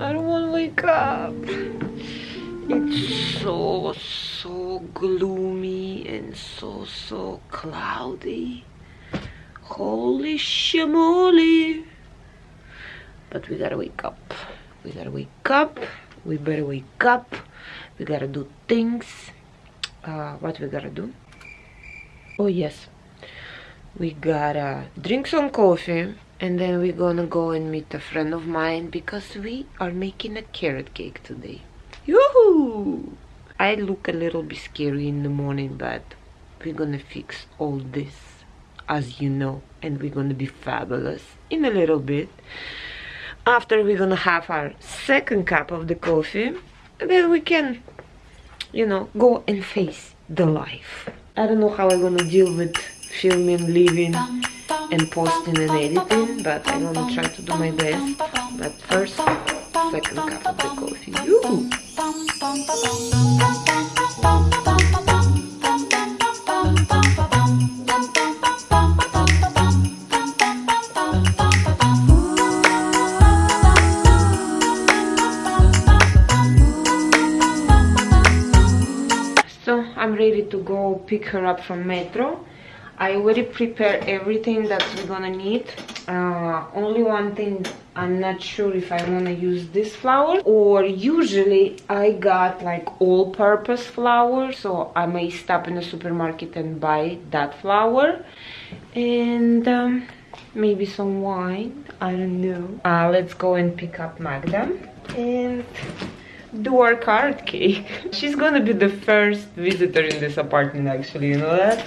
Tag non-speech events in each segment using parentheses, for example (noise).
I don't want to wake up. It's so, so gloomy and so, so cloudy. Holy shamoly. But we gotta wake up. We gotta wake up. We better wake up. We gotta do things. Uh, what we gotta do? Oh, yes. We gotta drink some coffee and then we're gonna go and meet a friend of mine because we are making a carrot cake today. Yoo-hoo! I look a little bit scary in the morning, but we're gonna fix all this, as you know, and we're gonna be fabulous in a little bit. After we're gonna have our second cup of the coffee, then we can, you know, go and face the life. I don't know how I'm gonna deal with filming, living, um, and posting and editing, but I'm gonna try to do my best. But first, second cup of the coffee. I'm ready to go pick her up from metro. I already prepared everything that we're gonna need. Uh, only one thing, I'm not sure if I wanna use this flour or usually I got like all-purpose flour so I may stop in the supermarket and buy that flour and um, maybe some wine, I don't know. Uh, let's go and pick up Magda and do our card cake. (laughs) She's gonna be the first visitor in this apartment actually, you know that?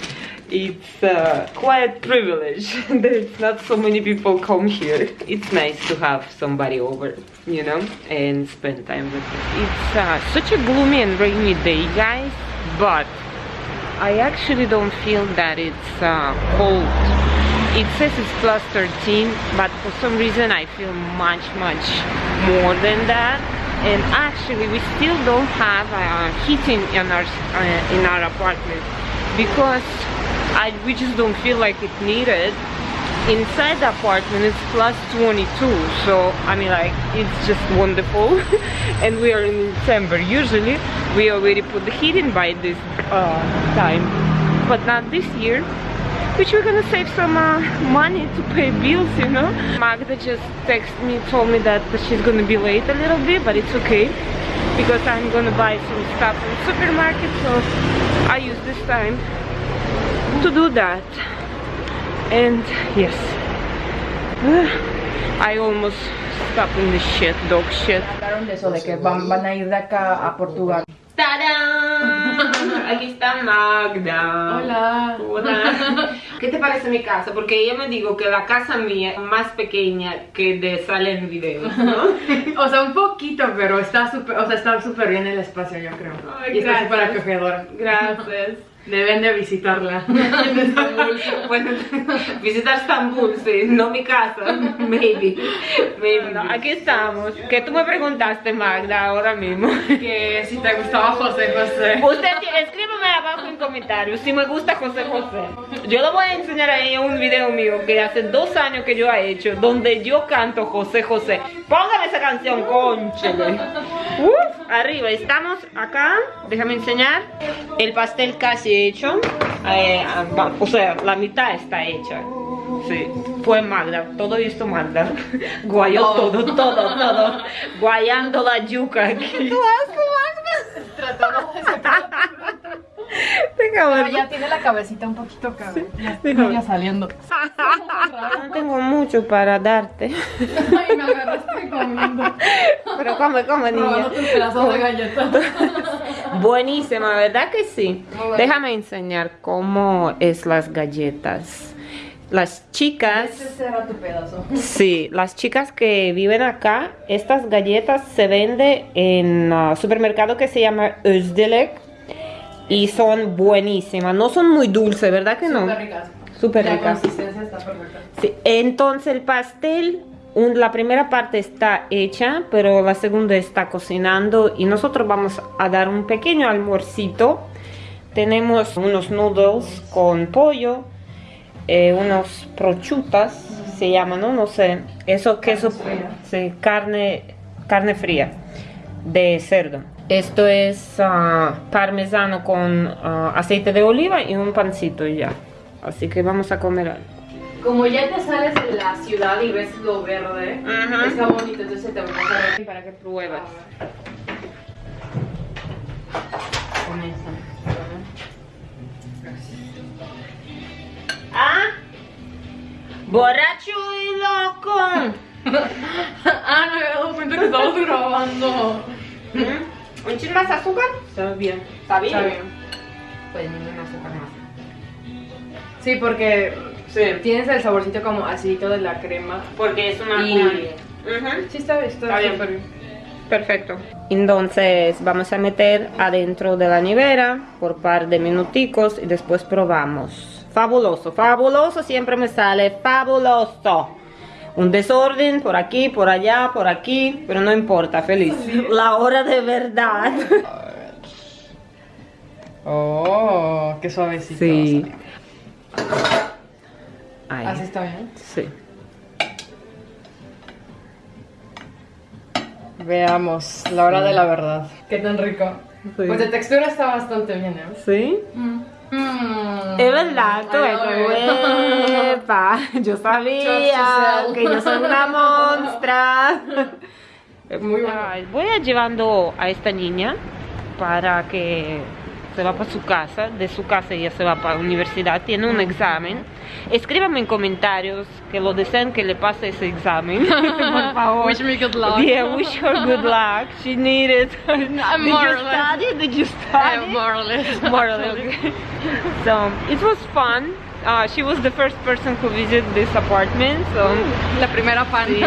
It's uh, quite privilege. (laughs) There's not so many people come here. It's nice to have somebody over, you know, and spend time with them. It's uh, such a gloomy and rainy day, guys, but I actually don't feel that it's uh, cold. It says it's plus 13, but for some reason I feel much, much more than that. And actually, we still don't have uh, heating in our uh, in our apartment because I, we just don't feel like it needed. Inside the apartment it's plus 22 so I mean like it's just wonderful. (laughs) And we are in December usually we already put the heating by this uh, time. But not this year which we're gonna save some uh, money to pay bills you know? Magda just texted me told me that she's gonna be late a little bit but it's okay because I'm gonna buy some stuff in the supermarket so I use this time to do that and yes (sighs) I almost stopped in the shit dog shit Hablaron de eso, de que van, van a ir de acá a Portugal. ¡Tarán! Aquí está Magda. Hola. Hola. (laughs) ¿Qué te parece mi casa? Porque ella me dijo que la casa mía es más pequeña que de sale en videos, ¿no? (laughs) O sea, un poquito, pero está súper, o sea, está bien el espacio, yo creo. Ay, y está gracias. súper acogedora. Gracias. Deben de visitarla. (laughs) Bueno, visitar Estambul, sí, no mi casa, maybe. maybe. aquí estamos. Que tú me preguntaste, Magda, ahora mismo. que si te gustaba José José. Usted escríbeme abajo en comentarios si me gusta José José. Yo le voy a enseñar a ella un video mío que hace dos años que yo he hecho, donde yo canto José José. Póngame esa canción, conchele. Arriba, estamos acá. Déjame enseñar. El pastel casi hecho. Eh, ah, o sea, la mitad está hecha. Sí, fue Magda, todo esto Magda. (laughs) Guayó todo, todo, todo. (laughs) Guayando la yuca aquí. Ya tiene la cabecita un poquito acá. Ya, déjame. ya saliendo. No tengo mucho para darte. Ay, me agarraste comiendo. Pero come, come, niña. Probándote un pedazo de galleta. Buenísima, ¿verdad que sí? Bueno. Déjame enseñar cómo es las galletas. Las chicas, Este será tu pedazo. sí, las chicas que viven acá, estas galletas se venden en un supermercado que se llama Özdilek y son buenísimas. No son muy dulces, ¿verdad que no? Súper ricas. Súper La ricas. consistencia está perfecta. Sí, entonces el pastel, un- la primera parte está hecha, pero la segunda está cocinando y nosotros vamos a dar un pequeño almuercito. Tenemos unos noodles con pollo, eh, unos prochutas, se llaman, ¿no? No sé, eso queso, suya. sí, carne, carne fría de cerdo. Esto es ah, parmesano con ah, aceite de oliva y un pancito ya. Así que vamos a comer algo. Como ya te sales de la ciudad y ves lo verde, Ajá. está bonito, entonces te voy a pasar Para que pruebas. Comienza. Ah, borracho y loco. (laughs) ah, no me había dado cuenta que estamos grabando. ¿Mm? ¿Un chin más azúcar? Está bien. ¿Está bien? Está bien. Pues ningún azúcar más. Sí, porque Sí. tienes el saborcito como acidito de la crema. Porque es una Y- Ujú. Sí, está, está, Está bien. bien. Perfecto. Entonces vamos a meter adentro de la nevera por par de minuticos y después probamos. Fabuloso, fabuloso, siempre me sale fabuloso. Un desorden por aquí, por allá, por aquí, pero no importa, feliz. La hora de verdad. Oh, qué suavecito. Sí. Ahí. Así está bien. Sí. Veamos, la hora de la verdad. Qué tan rico. Sí. Pues de textura está bastante bien, ¿eh? ¿Sí? Mm. Es verdad, tú eres huepa. Yo sabía que yo soy una monstra. Muy bueno. Voy a llevando a esta niña para que se va para su casa. De su casa ella se va para la universidad. Tiene un examen. Escríbanme en comentarios que lo desean que le pase ese examen. (laughs) Por (laughs) favor. Wish me good luck. Yeah, wish her good luck. She needed. (laughs) Did you study? Did you study? more or less. more or less. so it was fun. Uh, she was the first person who visited this apartment. So La primera fan. Sí.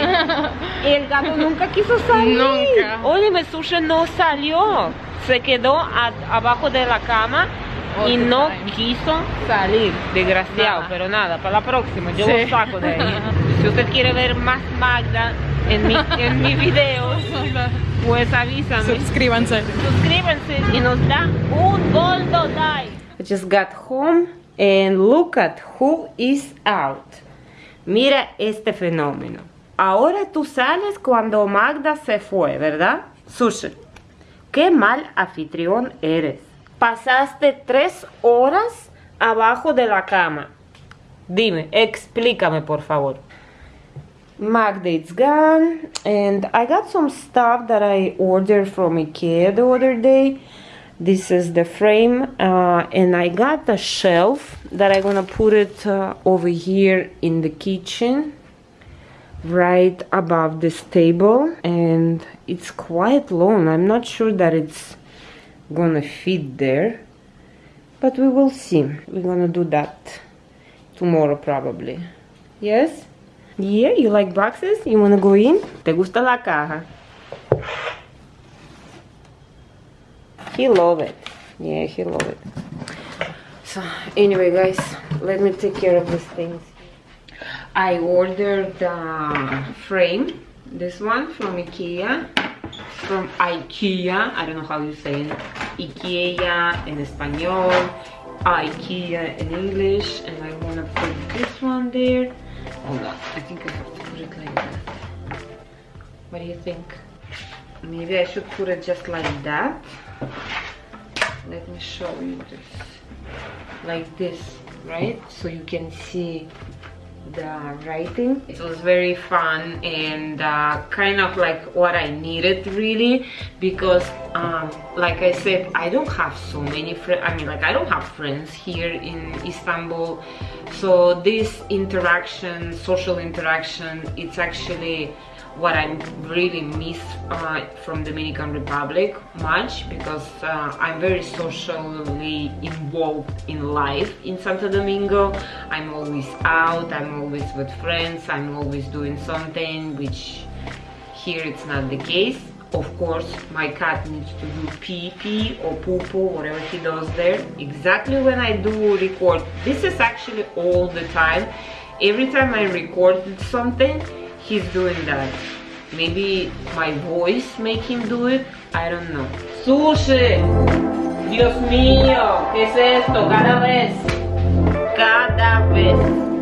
el gato nunca quiso salir. Nunca. Oye, mi sushi no salió. Se quedó a- abajo de la cama Oh, y no time. quiso salir. Desgraciado, Nada. pero nada, para la próxima yo Sí. lo saco de ahí. (laughs) si usted quiere ver más Magda en mi, en mi (laughs) videos, (laughs) pues avísame. Suscríbanse. Suscríbanse y nos da un goldo like. I just got home and look at who is out. Mira este fenómeno. Ahora tú sales cuando Magda se fue, ¿verdad? Sushi. Qué mal anfitrión eres. Pasaste tres horas abajo de la cama. Dime, explícame por favor. Magda it's gone and I got some stuff that I ordered from Ikea the other day. This is the frame uh, and I got a shelf that I'm gonna put it uh, over here in the kitchen right above this table and it's quite long. I'm not sure that it's gonna fit there but we will see. We're gonna do that tomorrow probably. Yes? Yeah, you like boxes? You wanna go in? ¿Te gusta la caja? He love it. Yeah, he love it. So, anyway, guys, let me take care of these things. I ordered the frame, this one from Ikea, from IKEA. I don't know how you say it. Ikea in español, IKEA in English, and I wanna put this one there. Hold on, I think I have to put it like that. What do you think? Maybe I should put it just like that. Let me show you this. Like this, right? So you can see the writing. It was very fun and uh, kind of like what I needed really because um, like I said I don't have so many friends I mean like I don't have friends here in Istanbul so this interaction social interaction it's actually what I really miss uh, from Dominican Republic much because uh, I'm very socially involved in life in Santo Domingo. I'm always out, I'm always with friends, I'm always doing something which here it's not the case. Of course, my cat needs to do pee pee or poo poo, whatever he does there. Exactly when I do record, this is actually all the time. Every time I record something, he's doing that. Maybe my voice make him do it. I don't know. Sushi. Dios mío, ¿qué es esto? Cada vez. Cada vez.